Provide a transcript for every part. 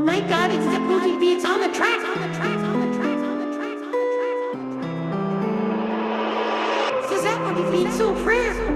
Blake God it's the booty beats on the track. Says that what he feels so prayer.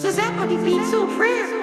Says that he feels so prayer.